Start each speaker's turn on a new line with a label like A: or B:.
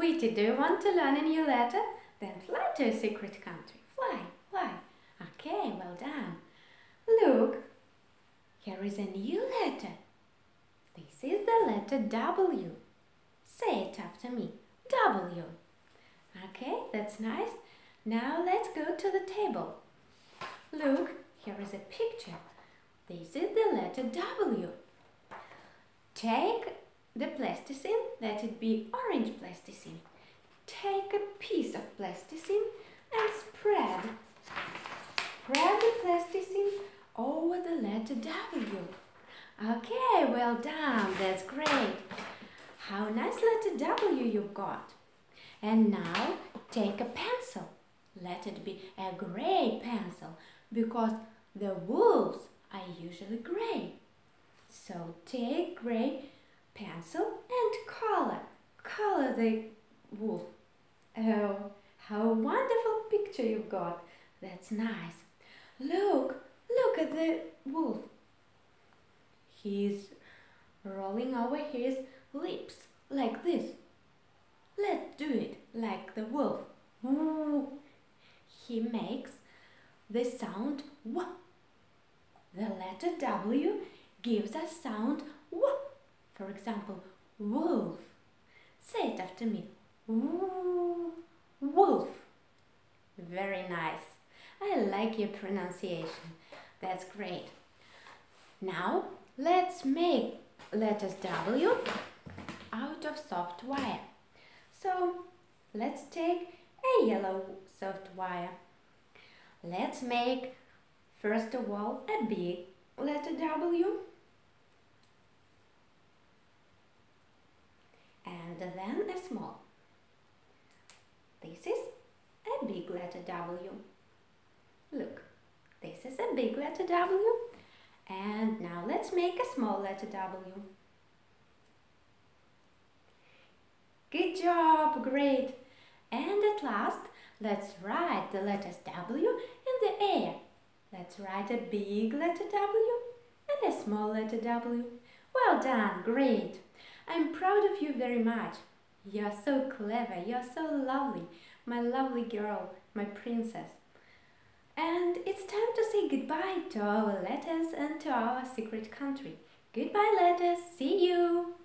A: Sweetie, do you want to learn a new letter? Then fly to a secret country. Fly, fly. Okay, well done. Look, here is a new letter. This is the letter W. Say it after me. W. Okay, that's nice. Now let's go to the table. Look, here is a picture. This is the letter W. Take the plasticine, let it be orange plasticine. Take a piece of plasticine and spread. Spread the plasticine over the letter W. Okay, well done, that's great. How nice letter W you've got. And now take a pencil. Let it be a gray pencil because the wolves are usually gray. So take gray pencil and color. Color the wolf. Oh, how wonderful picture you've got. That's nice. Look, look at the wolf. He's rolling over his lips like this. Let's do it like the wolf. Ooh. He makes the sound W. The letter W gives a sound W. For example, wolf. Say it after me. Wolf. Very nice. I like your pronunciation. That's great. Now let's make letters W out of soft wire. So let's take a yellow soft wire. Let's make first of all a big letter W and then a small. This is a big letter W. Look, this is a big letter W. And now let's make a small letter W. Good job, great. And at last, let's write the letters W in the air. Let's write a big letter W and a small letter W. Well done, great. I'm proud of you very much. You're so clever, you're so lovely, my lovely girl, my princess. And it's time to say goodbye to our letters and to our secret country. Goodbye letters, see you!